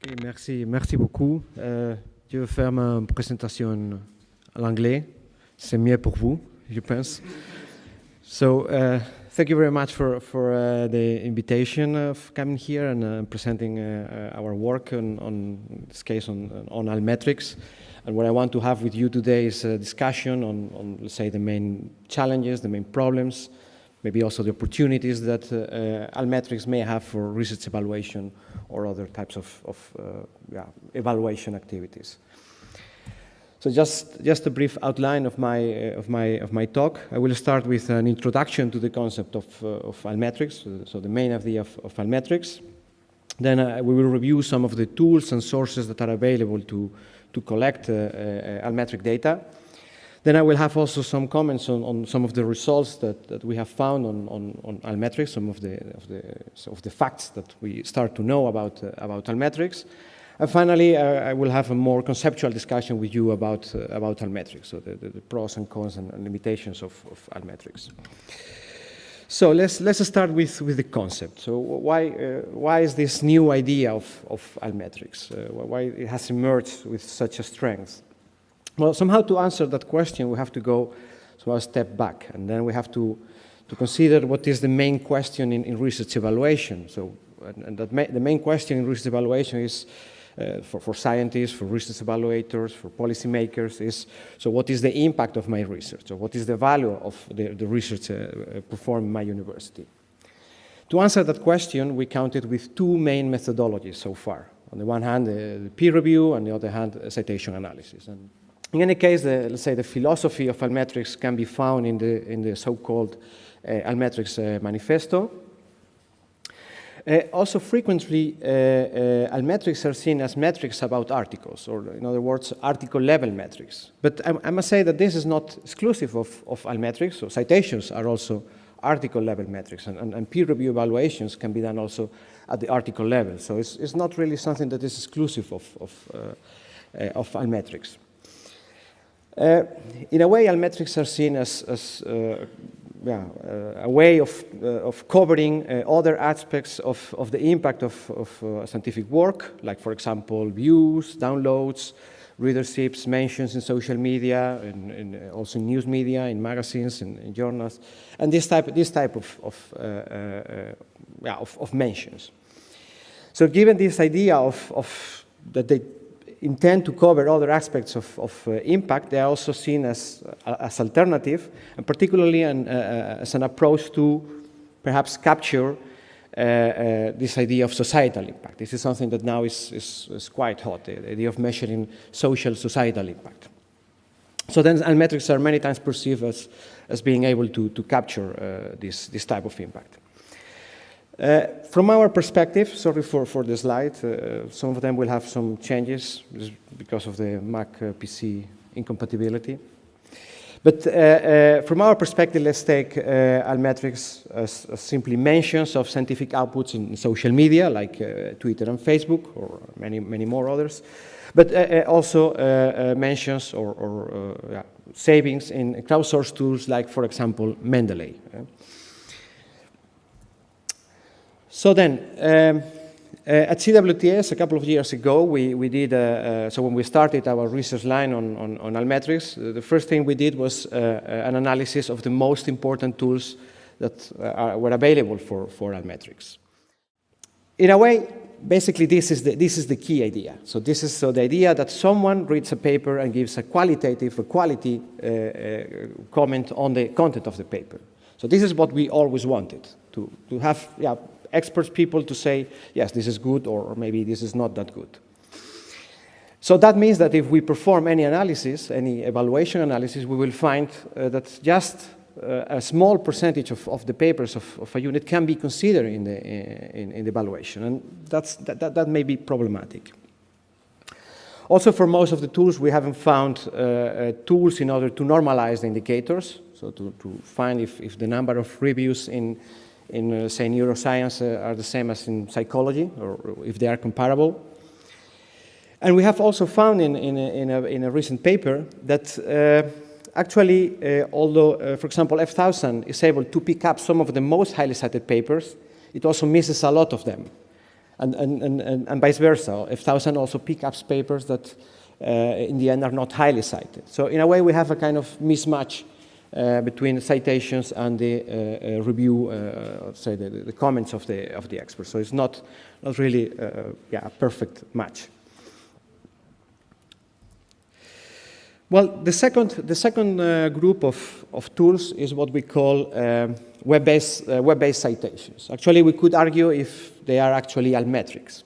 Okay, merci, merci beaucoup. Euh, je vais faire ma présentation en anglais. C'est mieux pour vous, je pense. So, uh, thank you very much for, for uh, the invitation of coming here and uh, presenting uh, our work on, on, this case on, on Altmetrics. And what I want to have with you today is a discussion on, on let's say, the main challenges, the main problems, maybe also the opportunities that uh, Altmetrics may have for research evaluation or other types of, of uh, yeah, evaluation activities. So just, just a brief outline of my, uh, of, my, of my talk. I will start with an introduction to the concept of, uh, of Altmetrics, so the main idea of, of Altmetrics. Then uh, we will review some of the tools and sources that are available to, to collect uh, uh, Altmetric data. Then I will have also some comments on, on some of the results that, that we have found on, on, on Altmetrics, some of the, of, the, of the facts that we start to know about, uh, about Altmetrics. And finally, uh, I will have a more conceptual discussion with you about, uh, about Altmetrics, so the, the, the, pros and cons and, limitations of, of Altmetrics. So let's, let's start with, with the concept. So why, uh, why is this new idea of, of Altmetrics? Uh, why it has emerged with such a strength? Well, somehow to answer that question, we have to go so a step back, and then we have to, to consider what is the main question in, in research evaluation. So, and, and that the main question in research evaluation is, uh, for, for scientists, for research evaluators, for policymakers is, so what is the impact of my research? Or what is the value of the, the research uh, performed in my university? To answer that question, we counted with two main methodologies so far. On the one hand, the peer review, and on the other hand, citation analysis. And in any case, the, let's say the philosophy of Altmetrics can be found in the, in the so-called uh, Altmetrics uh, manifesto. Uh, also frequently, uh, uh, Altmetrics are seen as metrics about articles, or in other words, article-level metrics. But I, I, must say that this is not exclusive of, of Altmetrics, so citations are also article-level metrics, and, and, and, peer review evaluations can be done also at the article level. So it's, it's not really something that is exclusive of, of, uh, of Altmetrics. Uh, in a way, Altmetrics are seen as, as uh, yeah, uh, a way of, uh, of covering uh, other aspects of, of the impact of, of uh, scientific work, like, for example, views, downloads, readerships, mentions in social media, and, and also in news media, in magazines, in, in, journals, and this type, this type of, of, yeah, of, of mentions. So given this idea of, of that they intend to cover other aspects of, of uh, impact, they are also seen as, uh, as alternative, and particularly an, uh, uh as an approach to perhaps capture uh, uh, this idea of societal impact. This is something that now is, is, is quite hot, the idea of measuring social societal impact. So then metrics are many times perceived as, as being able to, to capture this, this type of impact. Uh, from our perspective, sorry for, for the slide, uh, some of them will have some changes because of the Mac uh, PC incompatibility. But uh, uh, from our perspective, let's take uh, Altmetrics as, as, simply mentions of scientific outputs in social media, like Twitter and Facebook, or many, many more others. But also mentions or, or yeah, savings in crowdsourced tools, like, for example, Mendeley. So then, um, uh, at CWTS a couple of years ago, we, we did, uh, uh, so when we started our research line on, on, on Altmetrics, the first thing we did was uh, uh, an analysis of the most important tools that uh, are, were available for, for Altmetrics. In a way, basically this is, the, this is the key idea. So this is so the idea that someone reads a paper and gives a qualitative, a quality comment on the content of the paper. So this is what we always wanted, to, to have yeah, experts people to say, yes, this is good, or, or maybe this is not that good. So that means that if we perform any analysis, any evaluation analysis, we will find uh, that just uh, a small percentage of, of the papers of, of, a unit can be considered in the, in, in the evaluation, and that's, that, that, that, may be problematic. Also, for most of the tools, we haven't found uh, uh tools in order to normalize the indicators, so to, to find if, if the number of reviews in, in, uh, say, neuroscience uh, are the same as in psychology, or if they are comparable. And we have also found in, in, a, in, a, in a recent paper that uh, actually, uh, although, uh, for example, F1000 is able to pick up some of the most highly cited papers, it also misses a lot of them. and, and, and, and vice versa. F1000 also picks up papers that uh, in the end are not highly cited. So in a way, we have a kind of mismatch between citations and the uh, uh review, uh, say the, the, comments of the of the experts. So it's not not really uh, yeah, a perfect match. Well, the second the second group of of tools is what we call um, web-based web-based citations. Actually, we could argue if they are actually altmetrics.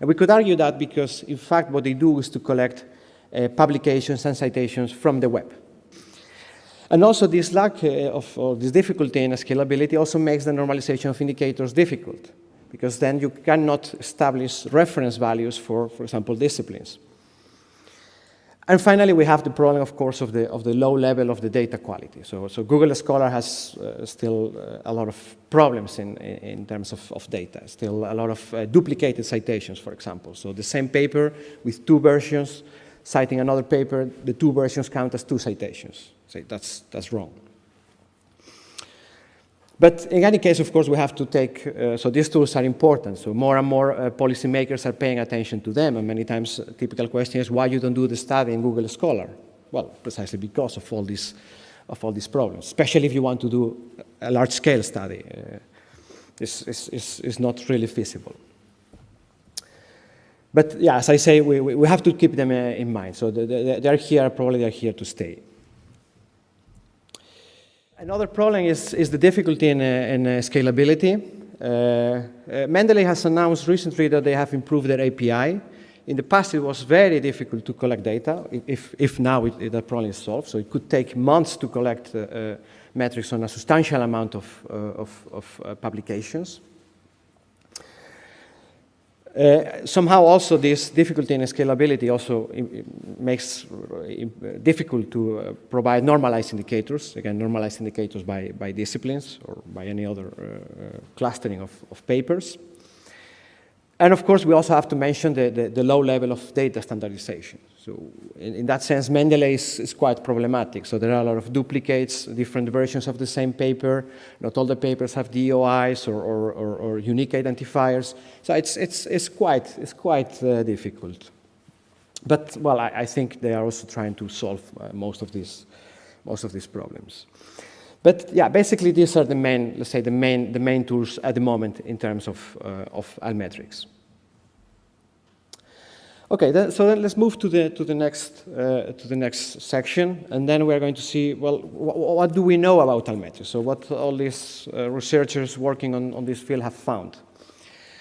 And we could argue that because, in fact, what they do is to collect uh, publications and citations from the web. And also this lack uh, of, or this difficulty in scalability also makes the normalization of indicators difficult, because then you cannot establish reference values for, for example, disciplines. And finally, we have the problem, of course, of the, of the low level of the data quality. So, so Google Scholar has uh, still uh, a lot of problems in, in terms of, of data, still a lot of uh, duplicated citations, for example. So the same paper with two versions citing another paper, the two versions count as two citations. So that's, that's wrong. But in any case, of course, we have to take, uh, so these tools are important. So more and more uh, policymakers are paying attention to them. And many times, a typical question is why you don't do the study in Google Scholar? Well, precisely because of all these, of all these problems, especially if you want to do a large-scale study. Uh, it's, it's, it's not really feasible. But yeah, as I say, we, we have to keep them uh, in mind. So they're here, probably they're here to stay. Another problem is, is the difficulty in, uh, in uh, scalability. Uh, uh, Mendeley has announced recently that they have improved their API. In the past, it was very difficult to collect data, if, if now it, that problem is solved. So it could take months to collect uh, metrics on a substantial amount of, of, of publications. Uh, somehow also this difficulty in scalability also makes difficult to uh, provide normalized indicators, again, normalized indicators by, by disciplines or by any other uh, clustering of, of papers. And of course, we also have to mention the, the, the low level of data standardization. So in, in that sense, Mendeley is, is, quite problematic. So there are a lot of duplicates, different versions of the same paper. Not all the papers have DOIs or, or, or, or unique identifiers. So it's, it's, it's quite, it's quite uh, difficult. But, well, I, I, think they are also trying to solve uh, most, of these, most of these problems. But yeah, basically these are the main, let's say, the main, the main tools at the moment in terms of, uh, of altmetrics. Okay, then, so then let's move to the, to, the next, uh, to the next section, and then we're going to see, well, wh what do we know about altmetrics? So what all these uh, researchers working on, on this field have found.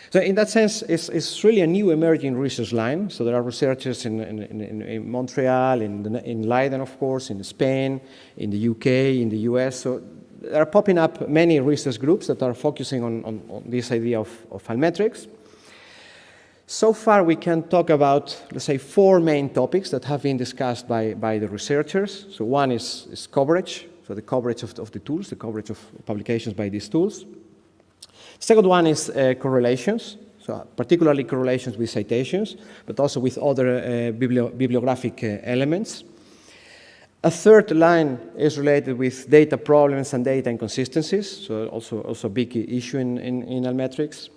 So in that sense, it's, it's really a new emerging research line. So there are researchers in, in, in, in Montreal, in, the, in Leiden, of course, in Spain, in the UK, in the US. So there are popping up many research groups that are focusing on, on, on this idea of, of altmetrics. So far, we can talk about, let's say, four main topics that have been discussed by, by the researchers. So one is, is coverage, so the coverage of, of the tools, the coverage of publications by these tools. Second one is uh, correlations, so particularly correlations with citations, but also with other uh, biblio bibliographic uh, elements. A third line is related with data problems and data inconsistencies, so also, also a big issue in, in, in altmetrics.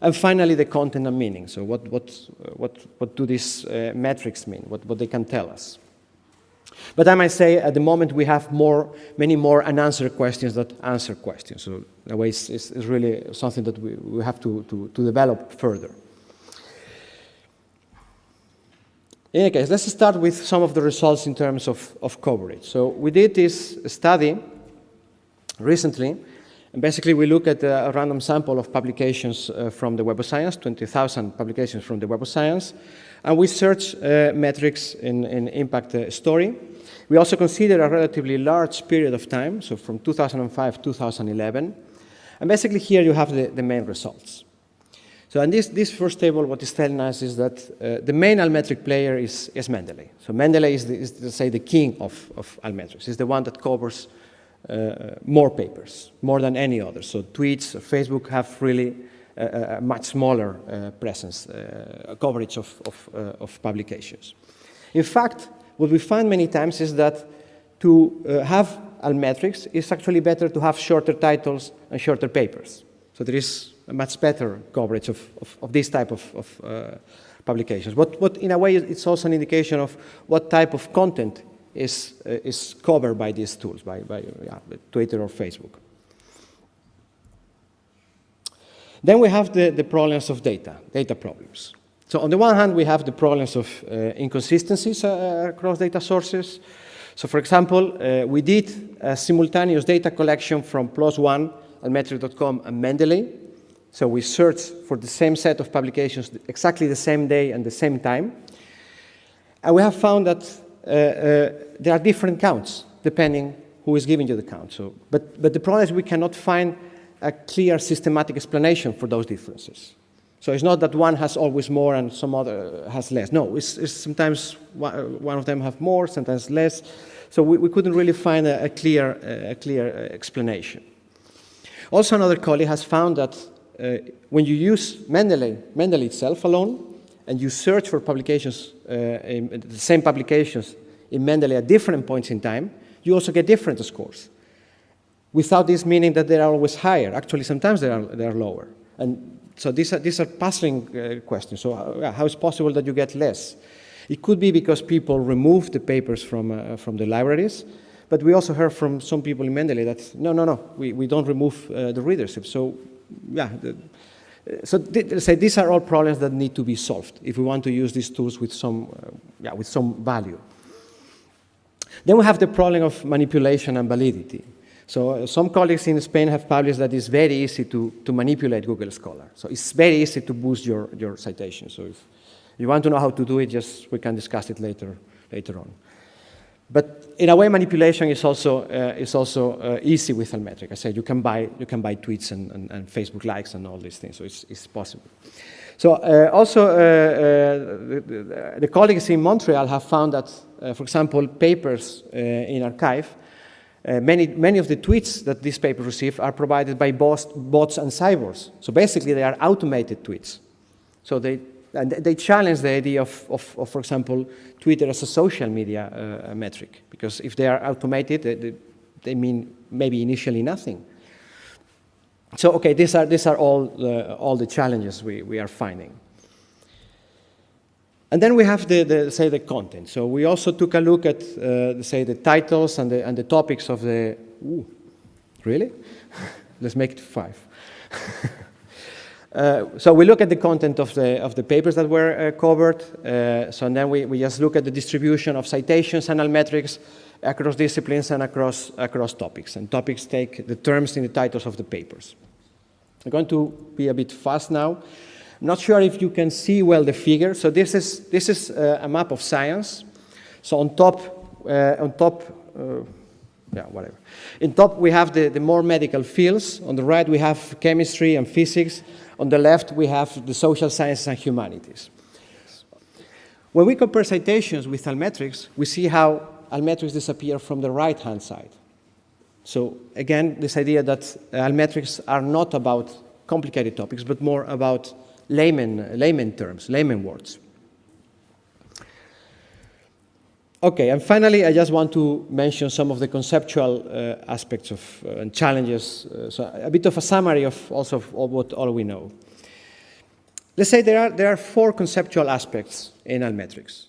And finally, the content and meaning. So what, what, what, what do these uh, metrics mean, what, what they can tell us. But I might say at the moment we have more, many more unanswered questions than answer questions. So in a way it's, it's, it's really something that we, we have to, to, to develop further. In any case, let's start with some of the results in terms of, of coverage. So we did this study recently, and basically we look at a, random sample of publications uh, from the Web of Science, 20,000 publications from the Web of Science, and we search uh, metrics in, in impact uh, story. We also consider a relatively large period of time, so from 2005 to 2011. And basically here you have the, the main results. So in this, this first table, what is telling us is that uh, the main altmetric player is, is Mendeley. So Mendeley is, the, is to say, the king of, of altmetrics. He's the one that covers uh, more papers, more than any other. So tweets, Facebook have really a, a much smaller uh, presence, uh, coverage of, of, uh, of, publications. In fact, what we find many times is that to uh, have altmetrics, it's actually better to have shorter titles and shorter papers. So there is a much better coverage of, of, of this type of, of uh, publications. What, what, in a way, it's also an indication of what type of content is, uh, is covered by these tools, by, by yeah, Twitter or Facebook. Then we have the, the problems of data, data problems. So on the one hand, we have the problems of uh, inconsistencies uh, across data sources. So for example, uh, we did a simultaneous data collection from PLOS ONE, Altmetric.com, and Mendeley. So we searched for the same set of publications exactly the same day and the same time. And we have found that Uh, uh, there are different counts depending who is giving you the count. So, but, but the problem is we cannot find a clear systematic explanation for those differences. So it's not that one has always more and some other uh, has less. No, it's, it's sometimes one of them have more, sometimes less. So we, we couldn't really find a, a clear, a clear uh, explanation. Also, another colleague has found that uh, when you use Mendeley, Mendeley itself alone, and you search for publications, uh, in, the same publications in Mendeley at different points in time, you also get different scores. Without this meaning that they are always higher. Actually, sometimes they are, they are lower. And so these are, these are puzzling uh, questions. So uh, how is possible that you get less? It could be because people remove the papers from, uh, from the libraries, but we also heard from some people in Mendeley that, no, no, no, we, we don't remove uh, the readership. So, yeah, the, so th say these are all problems that need to be solved if we want to use these tools with some, uh, yeah, with some value. Then we have the problem of manipulation and validity. So uh, some colleagues in Spain have published that it's very easy to, to manipulate Google Scholar. So it's very easy to boost your, your citation. So if you want to know how to do it, just we can discuss it later, later on. But in a way, manipulation is also, uh, is also uh, easy with Altmetric. I said you can buy, you can buy tweets and, and, and Facebook likes and all these things, so it's, it's possible. So uh, also, uh, uh, the, the, colleagues in Montreal have found that, uh, for example, papers in arXiv, many, many of the tweets that these papers receive are provided by bots, bots and cyborgs. So basically, they are automated tweets. So they and they challenge the idea of, of, of, for example, Twitter as a social media uh, metric, because if they are automated, they, they, mean maybe initially nothing. So, okay, these are, these are all, the, all the challenges we, we are finding. And then we have the, the, say the content. So we also took a look at uh, say the titles and the, and the topics of the. Ooh, really? Let's make it five. Uh, so we look at the content of the, of the papers that were uh, covered. Uh, so then we, we just look at the distribution of citations and metrics across disciplines and across, across topics. And topics take the terms in the titles of the papers. I'm going to be a bit fast now. I'm not sure if you can see well the figure. So this is, this is uh, a map of science. So on top, uh, on top yeah, whatever. In top, we have the, the more medical fields. On the right, we have chemistry and physics. On the left, we have the social sciences and humanities. When we compare citations with Altmetrics, we see how Altmetrics disappear from the right-hand side. So again, this idea that uh, Altmetrics are not about complicated topics, but more about layman, layman terms, layman words. Okay, and finally, I just want to mention some of the conceptual uh, aspects of uh, and challenges. Uh, so a bit of a summary of also of all what all we know. Let's say there are there are four conceptual aspects in Altmetrics.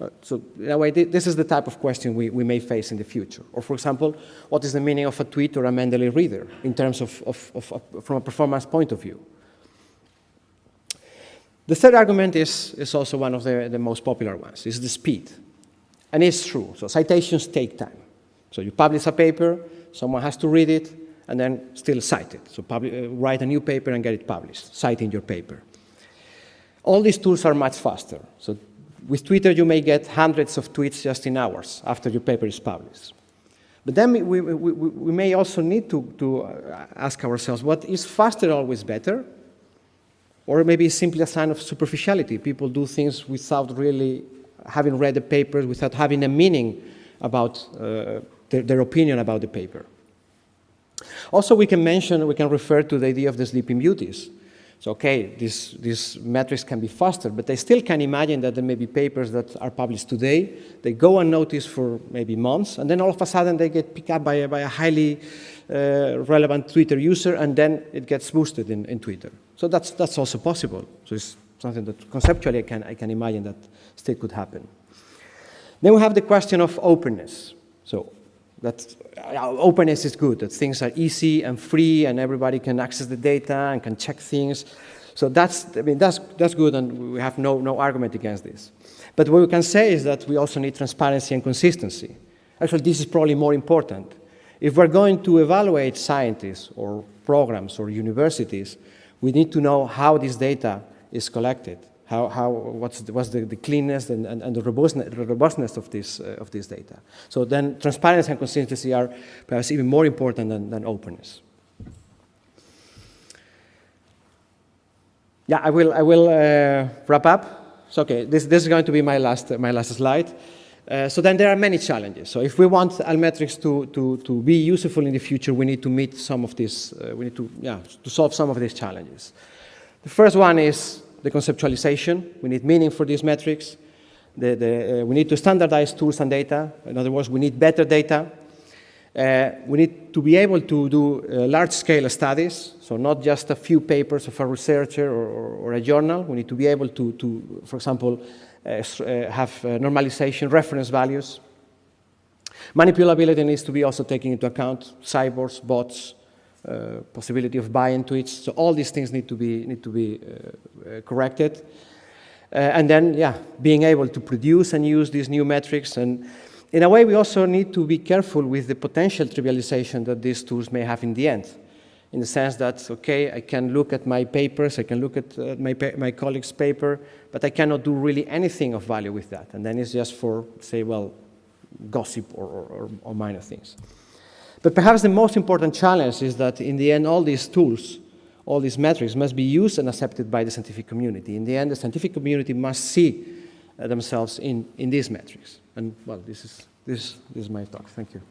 Uh, so in a way, this is the type of question we, we may face in the future. Or for example, what is the meaning of a tweet or a Mendeley reader in terms of, of, of, of from a performance point of view? The third argument is, is also one of the, the most popular ones, is the speed. And it's true. So citations take time. So you publish a paper, someone has to read it, and then still cite it. So uh, write a new paper and get it published, citing your paper. All these tools are much faster. So with Twitter, you may get hundreds of tweets just in hours after your paper is published. But then we, we, we, we may also need to, to uh, ask ourselves, what is faster always better? Or maybe it's simply a sign of superficiality. People do things without really having read the papers, without having a meaning about uh, their, their, opinion about the paper. Also, we can mention, we can refer to the idea of the sleeping beauties. So, okay, this, these metrics can be faster, but I still can imagine that there may be papers that are published today. They go unnoticed for maybe months, and then all of a sudden they get picked up by a, by a highly uh, relevant Twitter user, and then it gets boosted in, in Twitter. So that's, that's also possible. So it's something that conceptually I can, I can imagine that still could happen. Then we have the question of openness. So that uh, openness is good, that things are easy and free and everybody can access the data and can check things. So that's, I mean, that's, that's good and we have no, no argument against this. But what we can say is that we also need transparency and consistency. Actually, this is probably more important. If we're going to evaluate scientists or programs or universities, we need to know how this data is collected how, how, what's, the, what's the, the cleanness and, and, and the, robustness, robustness of this, uh, of this data. So then transparency and consistency are perhaps even more important than, than openness. Yeah, I will, I will uh, wrap up. So, okay, this, this is going to be my last, my last slide. Uh, so then there are many challenges. So if we want Altmetrics to, to, to be useful in the future, we need to meet some of these, uh, we need to, yeah, to solve some of these challenges. The first one is the conceptualization. We need meaning for these metrics. The, the, uh, we need to standardize tools and data. In other words, we need better data. Uh, we need to be able to do uh, large-scale studies, so not just a few papers of a researcher or, or, or a journal. We need to be able to, to for example, uh, uh have uh, normalization reference values. Manipulability needs to be also taken into account, cyborgs, bots, possibility of buy-in it. So all these things need to be, need to be uh, uh, corrected. and then, yeah, being able to produce and use these new metrics. And in a way, we also need to be careful with the potential trivialization that these tools may have in the end in the sense that, okay, I can look at my papers, I can look at uh, my, my colleague's paper, but I cannot do really anything of value with that. And then it's just for, say, well, gossip or, or, or minor things. But perhaps the most important challenge is that in the end, all these tools, all these metrics must be used and accepted by the scientific community. In the end, the scientific community must see uh, themselves in, in these metrics. And well, this is, this, this is my talk. Thank you.